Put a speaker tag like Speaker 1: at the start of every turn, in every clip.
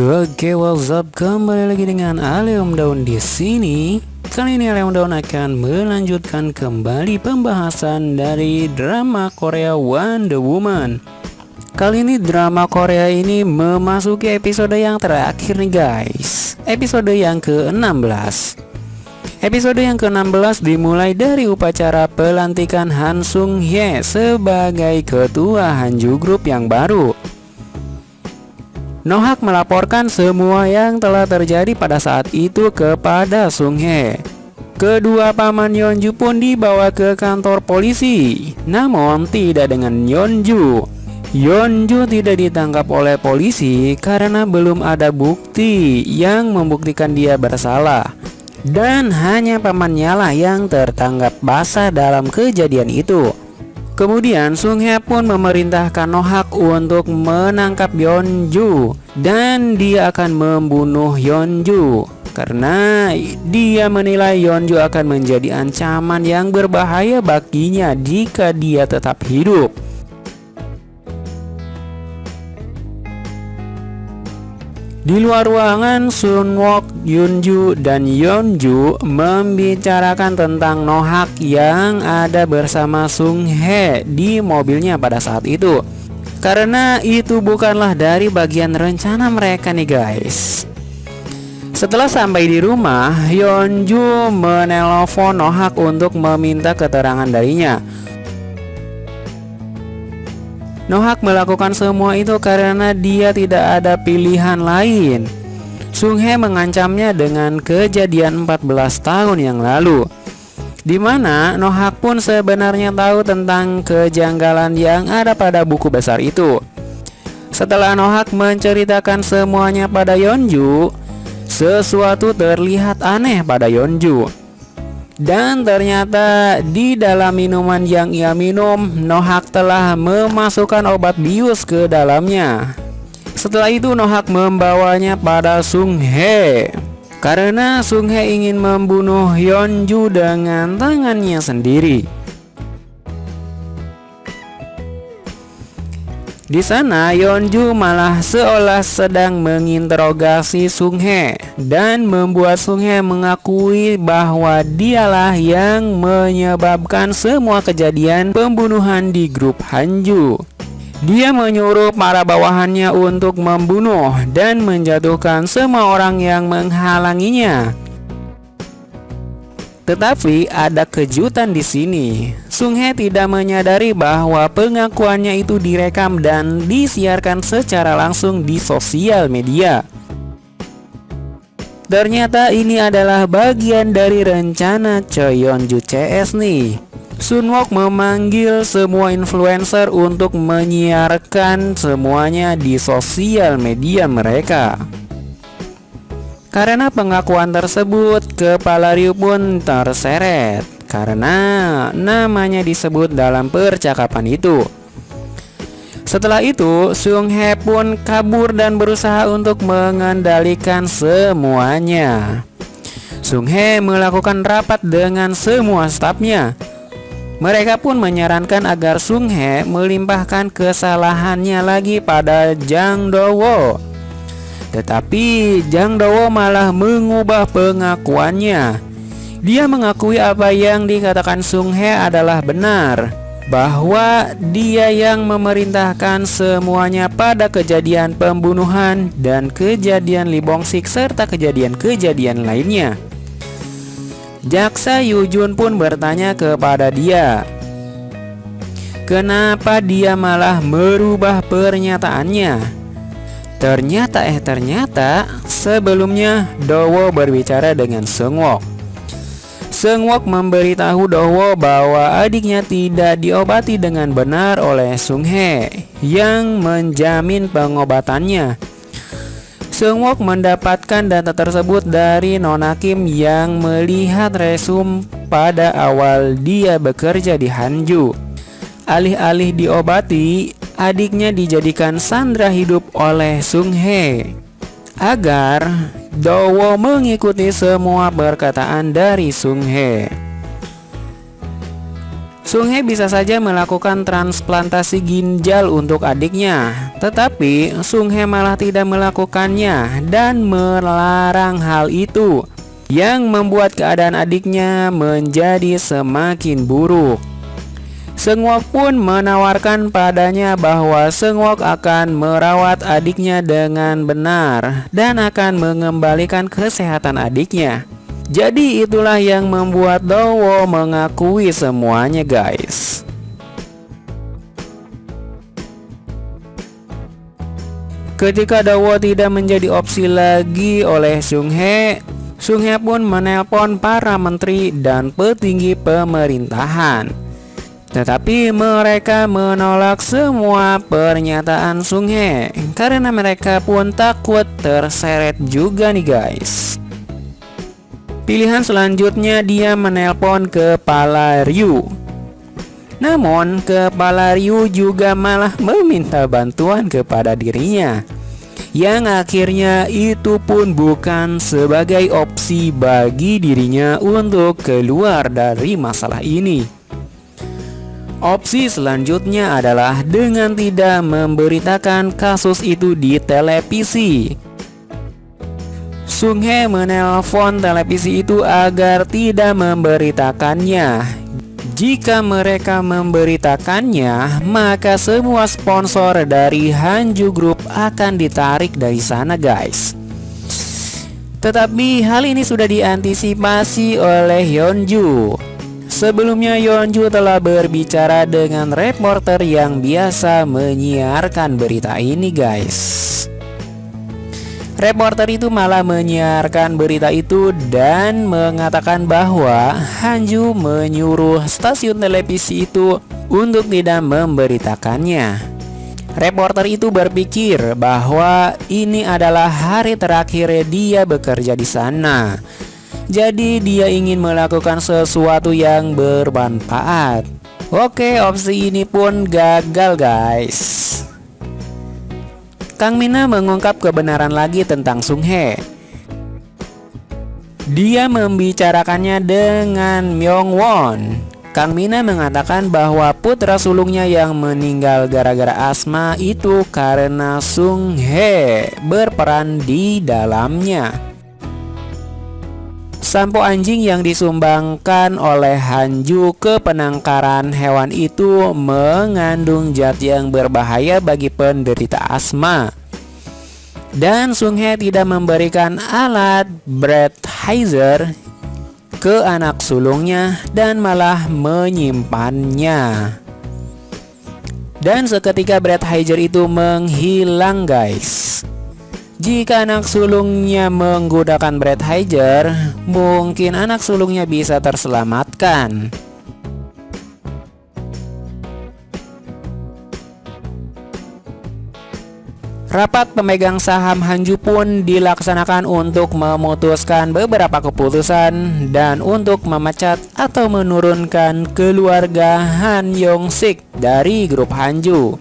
Speaker 1: Oke, what's up? Kembali lagi dengan Aleom Daun di sini. Kali ini Aleom Daun akan melanjutkan kembali pembahasan dari drama Korea Wonder Woman. Kali ini drama Korea ini memasuki episode yang terakhir nih guys. Episode yang ke-16. Episode yang ke-16 dimulai dari upacara pelantikan Han Sung Hye sebagai ketua Hanju Group yang baru. Nohak melaporkan semua yang telah terjadi pada saat itu kepada Sung Hye. Kedua paman Yeonju pun dibawa ke kantor polisi, namun tidak dengan Yeonju. Yeonju tidak ditangkap oleh polisi karena belum ada bukti yang membuktikan dia bersalah. Dan hanya pamannya lah yang tertangkap basah dalam kejadian itu. Kemudian Sung Hye pun memerintahkan Nohak untuk menangkap Yeonju dan dia akan membunuh Yeonju karena dia menilai Yeonju akan menjadi ancaman yang berbahaya baginya jika dia tetap hidup. Di luar ruangan, Sunwok, Yunju, dan Yeonju membicarakan tentang Nohak yang ada bersama Sung Hye di mobilnya pada saat itu. Karena itu bukanlah dari bagian rencana mereka nih guys. Setelah sampai di rumah, Yeonju menelpon Nohak untuk meminta keterangan darinya. Nohak melakukan semua itu karena dia tidak ada pilihan lain. Sung Hye mengancamnya dengan kejadian 14 tahun yang lalu di mana Nohak pun sebenarnya tahu tentang kejanggalan yang ada pada buku besar itu. Setelah Nohak menceritakan semuanya pada Yeonju, sesuatu terlihat aneh pada Yeonju. Dan ternyata di dalam minuman yang ia minum, Nohak telah memasukkan obat bius ke dalamnya. Setelah itu Nohak membawanya pada Sung Hye. Karena Sung Hye ingin membunuh Yeonju dengan tangannya sendiri. Di sana Yeonju malah seolah sedang menginterogasi Sung Hye dan membuat Sung Hye mengakui bahwa dialah yang menyebabkan semua kejadian pembunuhan di grup Hanju. Dia menyuruh para bawahannya untuk membunuh dan menjatuhkan semua orang yang menghalanginya. Tetapi ada kejutan di sini. Sung Hye tidak menyadari bahwa pengakuannya itu direkam dan disiarkan secara langsung di sosial media. Ternyata ini adalah bagian dari rencana Cheonju CS nih. Sunwok memanggil semua influencer untuk menyiarkan semuanya di sosial media mereka. Karena pengakuan tersebut, kepala Ryu pun terseret karena namanya disebut dalam percakapan itu. Setelah itu, Sung Hye pun kabur dan berusaha untuk mengendalikan semuanya. Sung Hye melakukan rapat dengan semua stafnya. Mereka pun menyarankan agar Sung Hye melimpahkan kesalahannya lagi pada Jang Dowo tetapi Jang Dowo malah mengubah pengakuannya. Dia mengakui apa yang dikatakan Sung Hye adalah benar bahwa dia yang memerintahkan semuanya pada kejadian pembunuhan dan kejadian Lee Bong Sik serta kejadian-kejadian lainnya. Jaksa Yujun pun bertanya kepada dia, "Kenapa dia malah merubah pernyataannya?" Ternyata eh ternyata sebelumnya Dowo berbicara dengan Sengwok. Sengwok memberitahu Dowo bahwa adiknya tidak diobati dengan benar oleh Sung Hye yang menjamin pengobatannya. Sengwok mendapatkan data tersebut dari Nona Kim yang melihat resum pada awal dia bekerja di Hanju. Alih-alih diobati, adiknya dijadikan sandra hidup oleh Sung Hye agar Dowo mengikuti semua perkataan dari Sung Hye. Sung Hye bisa saja melakukan transplantasi ginjal untuk adiknya, tetapi Sung Hye malah tidak melakukannya dan melarang hal itu, yang membuat keadaan adiknya menjadi semakin buruk. Sengwok pun menawarkan padanya bahwa Sengwok akan merawat adiknya dengan benar dan akan mengembalikan kesehatan adiknya. Jadi itulah yang membuat Dowo mengakui semuanya guys Ketika Dowo tidak menjadi opsi lagi oleh Sung Hye Sung Hye pun menelpon para menteri dan petinggi pemerintahan tetapi mereka menolak semua pernyataan Sung Hye karena mereka pun takut terseret juga nih guys. Pilihan selanjutnya dia menelpon kepala Ryu. Namun kepala Ryu juga malah meminta bantuan kepada dirinya. Yang akhirnya itu pun bukan sebagai opsi bagi dirinya untuk keluar dari masalah ini. Opsi selanjutnya adalah dengan tidak memberitakan kasus itu di televisi Sung Hye menelpon televisi itu agar tidak memberitakannya. Jika mereka memberitakannya, maka semua sponsor dari Hanju Group akan ditarik dari sana, guys. Tetapi hal ini sudah diantisipasi oleh Yeonju. Sebelumnya Yeonju telah berbicara dengan reporter yang biasa menyiarkan berita ini, guys. Reporter itu malah menyiarkan berita itu dan mengatakan bahwa Hanju menyuruh stasiun televisi itu untuk tidak memberitakannya. Reporter itu berpikir bahwa ini adalah hari terakhir dia bekerja di sana. Jadi dia ingin melakukan sesuatu yang bermanfaat. Oke, opsi ini pun gagal guys. Kang Mina mengungkap kebenaran lagi tentang Sung Hye. Dia membicarakannya dengan Myung Won. Kang Mina mengatakan bahwa putra sulungnya yang meninggal gara-gara asma itu karena Sung Hye berperan di dalamnya. Sampo anjing yang disumbangkan oleh Hanju ke penangkaran hewan itu mengandung zat yang berbahaya bagi penderita asma. Dan Sung Hye tidak memberikan alat Breathizer ke anak sulungnya dan malah menyimpannya. Dan seketika Breathizer itu menghilang guys. Jika anak sulungnya menggunakan Breathizer, mungkin anak sulungnya bisa terselamatkan. Rapat pemegang saham Hanju pun dilaksanakan untuk memutuskan beberapa keputusan dan untuk memecat atau menurunkan keluarga Han Yong Sik dari grup Hanju.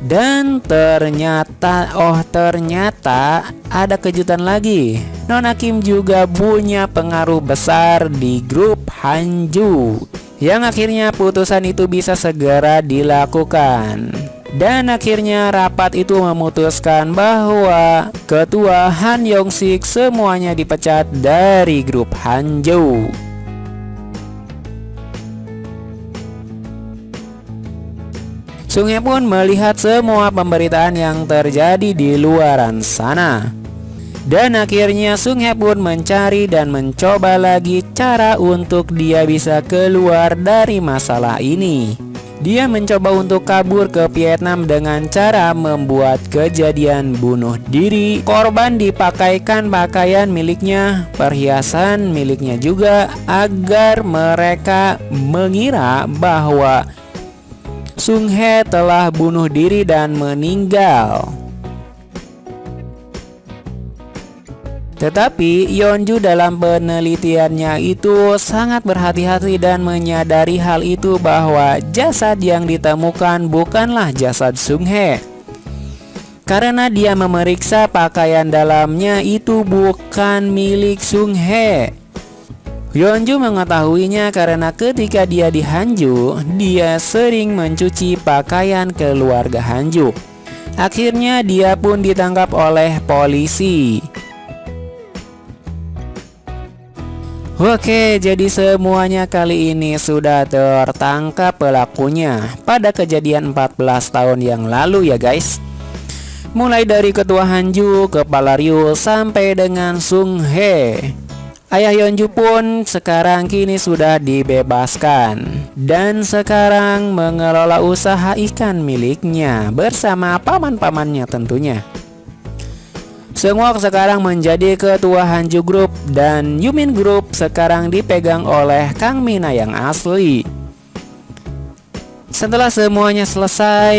Speaker 1: Dan ternyata, oh ternyata ada kejutan lagi. Nona Kim juga punya pengaruh besar di grup Hanju. Yang akhirnya putusan itu bisa segera dilakukan. Dan akhirnya rapat itu memutuskan bahwa ketua Han Yong Sik semuanya dipecat dari grup Hanzhou. Sungai pun melihat semua pemberitaan yang terjadi di luaran sana. Dan akhirnya Sung Hye pun mencari dan mencoba lagi cara untuk dia bisa keluar dari masalah ini. Dia mencoba untuk kabur ke Vietnam dengan cara membuat kejadian bunuh diri. Korban dipakaikan pakaian miliknya, perhiasan miliknya juga agar mereka mengira bahwa Sung He telah bunuh diri dan meninggal. Tetapi Yeonju dalam penelitiannya itu sangat berhati-hati dan menyadari hal itu bahwa jasad yang ditemukan bukanlah jasad Sung Hye. Karena dia memeriksa pakaian dalamnya itu bukan milik Sung Hye. Hyunju mengetahuinya karena ketika dia di Hanju, dia sering mencuci pakaian keluarga Hanju. Akhirnya dia pun ditangkap oleh polisi. Oke, jadi semuanya kali ini sudah tertangkap pelakunya pada kejadian 14 tahun yang lalu ya guys. Mulai dari ketua Hanju, kepala Ryu, sampai dengan Sung He. Ayah Yeonju pun sekarang kini sudah dibebaskan dan sekarang mengelola usaha ikan miliknya bersama paman-pamannya tentunya. Semua sekarang menjadi ketua Hanju Group dan Yumin Group sekarang dipegang oleh Kang Mina yang asli. Setelah semuanya selesai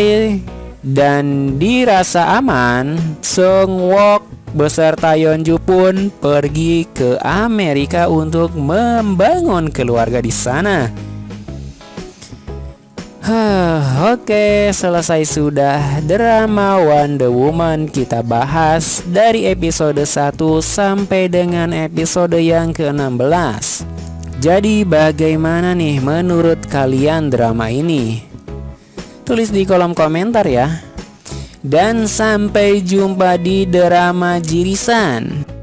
Speaker 1: dan dirasa aman, Sung Wok beserta Yeonju pun pergi ke Amerika untuk membangun keluarga di sana. Oke, selesai sudah drama Wonder Woman kita bahas dari episode 1 sampai dengan episode yang ke-16. Jadi bagaimana nih menurut kalian drama ini? Tulis di kolom komentar ya. Dan sampai jumpa di drama Jirisan.